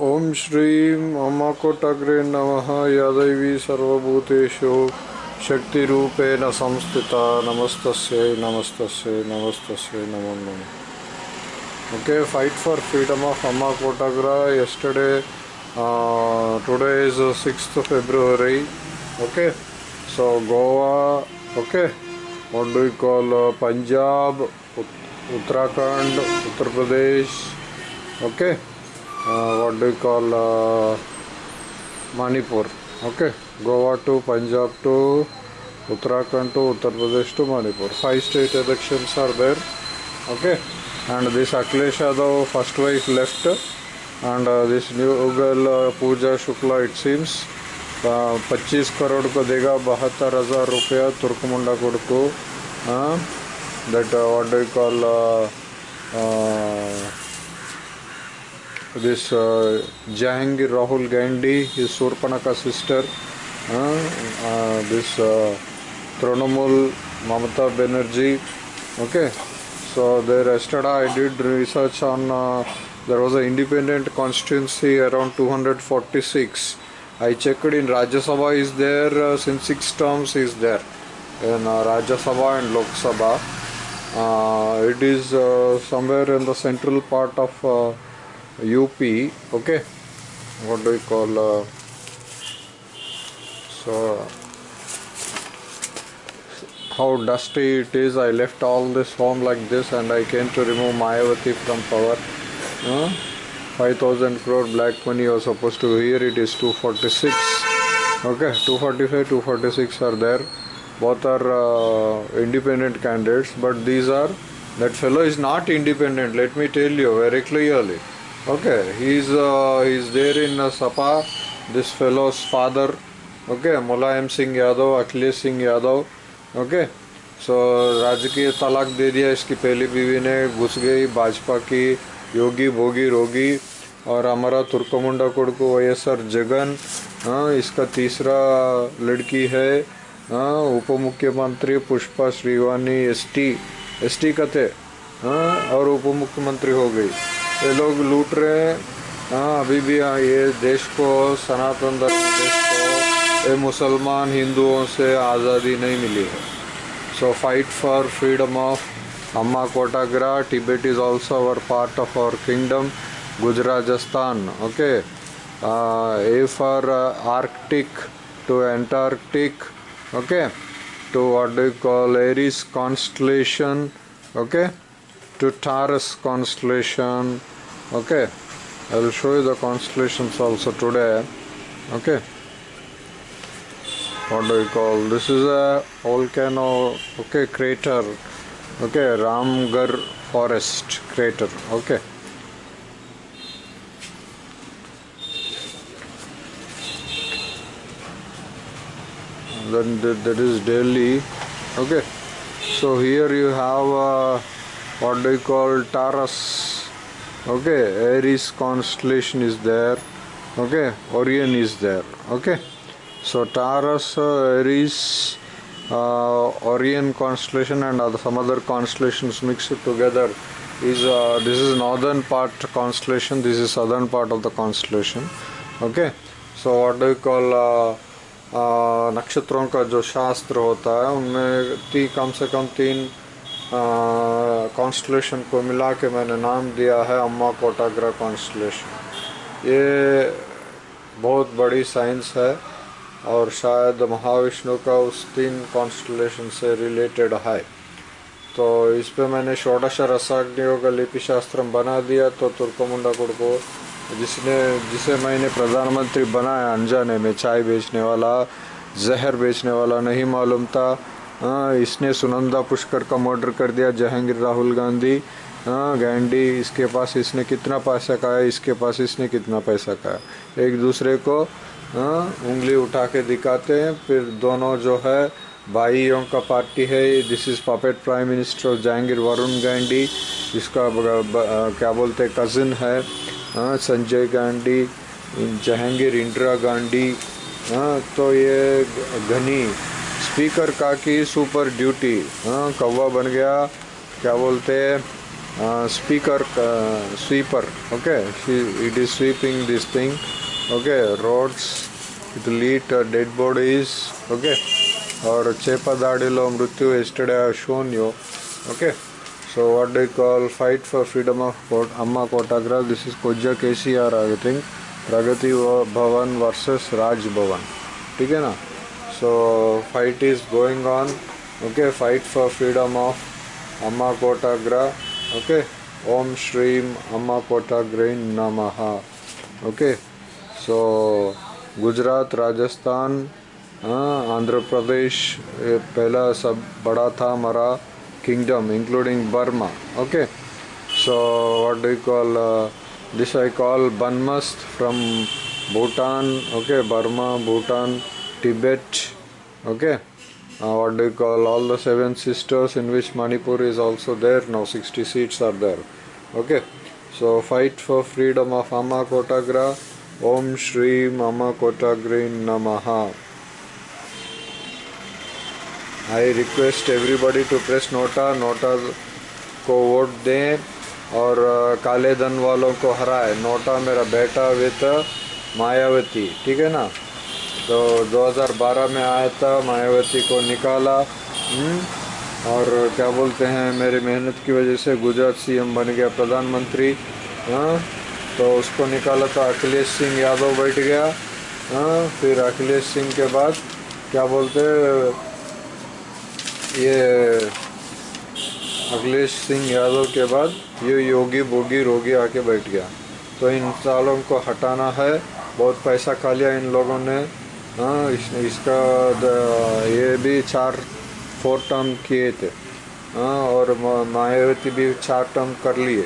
ओम श्री अमकोटग्रे नम, यदवी सर्वभूतेषु शक्ति रूपेण नमस्त नमस्त नमस्त नम okay fight for freedom of अमकोटग्रा yesterday today is six February okay so Goa okay call Punjab Uttarakhand Uttar Pradesh okay? what do you call uh, manipur okay goa to punjab to uttarakhand to uttar pradesh to manipur five state elections are there okay and this Akhilesh Yadav first wife left and uh, this new girl uh, Pooja Shukla it seems पच्चीस करोड़ को देगा बहत्तर हज़ार रुपया Turkamunda code को that what do call this uh, Jahangir Rahul Gandhi, his Surpanaka sister, uh, this uh, Mamata Banerjee. Okay, so there yesterday I did research on. Uh, there was an independent constituency around 246. I checked in Rajya Sabha is there uh, since six terms is there in uh, Rajya Sabha and Lok Sabha. It is somewhere in the central part of UP. Okay, what do you call? Uh, so how dusty it is. I left all this home like this, and I came to remove Mayavati from power. Uh, 5000 crore black money was supposed to here it is 246 okay 245 246 are there both are uh, independent candidates but these are that fellow is not independent let me tell you very clearly okay he is uh, he is there in uh, sapa. This fellow's father. Okay mulayam singh yadav akhilesh singh yadav. Okay so राजकीय तलाक दे दिया इसकी पहली बीवी ने घुस गई भाजपा की योगी भोगी रोगी और हमारा तुर्कमुंडा कोडको वाई एस आर जगन हाँ इसका तीसरा लड़की है हाँ उप मुख्यमंत्री Pushpa Srivani S T S T कते हाँ और उप मुख्यमंत्री हो गई ये लोग लूट रहे हैं। हाँ अभी भी हाँ, ये देश को सनातन धर्म देश को ये मुसलमान हिंदुओं से आज़ादी नहीं मिली है। So fight for freedom of अम्मा कोटाग्रा Tibet is also our part of our kingdom गुजराजस्तान okay A for Arctic to Antarctic okay what do you call Aries constellation okay? To Taurus constellation okay. I will show you the constellations also today. Okay. What do you call? This is a volcano okay crater. Okay Ramgarh forest crater. Okay. Then that, is Delhi. Okay. So here you have uh, what do you call Taurus okay Aries constellation is there okay Orion is there okay so Taurus uh, Aries uh, Orion constellation and other, some other constellations mixed together is uh, this is northern part constellation this is southern part of the constellation okay so what do you call uh, आ, नक्षत्रों का जो शास्त्र होता है उनमें ती कम से कम तीन कॉन्स्टलेशन को मिला के मैंने नाम दिया है अम्मा कोटाग्रा कॉन्स्टलेशन ये बहुत बड़ी साइंस है और शायद महाविष्णु का उस तीन कॉन्स्टलेशन से रिलेटेड है। तो इस पे मैंने षोडश का लिपि शास्त्र बना दिया तो तुर्कमुंडा कुड़ को जिसने, जिसे मैंने प्रधानमंत्री बनाया, अनजाने में चाय बेचने वाला, जहर बेचने वाला नहीं मालूम था। आ, इसने सुनंदा पुष्कर का मर्डर कर दिया जहांगीर राहुल गांधी। हाँ गांधी इसके पास इसने कितना पैसा खाया? इसके पास इसने कितना पैसा खाया? एक दूसरे को आ, उंगली उठा के दिखाते हैं। फिर दोनों जो है भाइयों का पार्टी है। This is puppet prime minister of Jahangir Varun Gandhi इसका क्या बोलते हैं कज़न है। हाँ संजय गांधी जहांगीर इंदिरा गांधी। हाँ तो ये घनी स्पीकर का की सुपर ड्यूटी। हाँ कौवा बन गया, क्या बोलते हैं speaker sweeper, okay? It is sweeping this thing okay? Roads it lit dead bodies okay? और चेपादाड़ी लो, मृत्यु yesterday shown you okay? So what do call fight for freedom of coat अम्मा कोटाग्रा दिस इज़ कोजा के C R I think Pragati Bhavan versus Raj Bhavan ठीक है ना? so fight is going on okay fight for freedom of amma kotagra okay om shrim amma kotagra namaha okay so Gujarat Rajasthan Andhra Pradesh पहला सब बड़ा था हमारा kingdom including Burma okay so what do call this I call बनमस्त from Bhutan okay Burma Bhutan Tibet okay what do you call all the seven sisters in which Manipur is also there now 60 seats are there okay so fight for freedom of Amma Kotagra Om Shri Mama Kotagrin Namaha. I request everybody to press NOTA NOTA को vote दें और काले धन वालों को हराए NOTA मेरा बेटा विद मायावती ठीक है ना तो 2012 में आया था मायावती को निकाला। हम्म, और क्या बोलते हैं मेरी मेहनत की वजह से गुजरात सीएम बन गया प्रधानमंत्री। हाँ तो उसको निकाला था अखिलेश सिंह यादव बैठ गया। हाँ फिर अखिलेश सिंह के बाद क्या बोलते ये अखिलेश सिंह यादव के बाद ये योगी बोगी रोगी आके बैठ गया। तो इन सालों को हटाना है बहुत पैसा खा लिया इन लोगों ने। हाँ इस, इसका ये भी चार फोर टर्म किए थे। हाँ और मायावती भी चार टर्म कर लिए।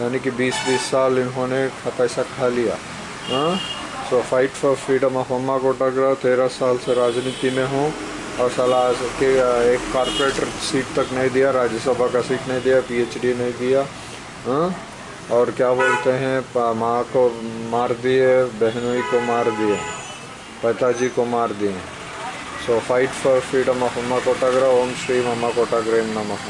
यानी कि बीस बीस साल इन्होंने पैसा खा लिया। हाँ so fight for freedom of अम्मा कोटाग्रा तेरह साल से राजनीति में हूँ और सलाह के एक कारपोरेटर सीट तक नहीं दिया राज्यसभा का सीट नहीं दिया पीएचडी नहीं दिया। हाँ और क्या बोलते हैं माँ को मार दिए बहनोई को मार दिए। ಪತಾಜಿ ಕುಮಾರ್ ದಿನ್ so fight for freedom of ಅಮ್ಮ ಓಂ ಶ್ರೀ ಅಮ್ಮ ಕೊಟ್ಟಾಗ್ರೇಮ್ ನಮಃ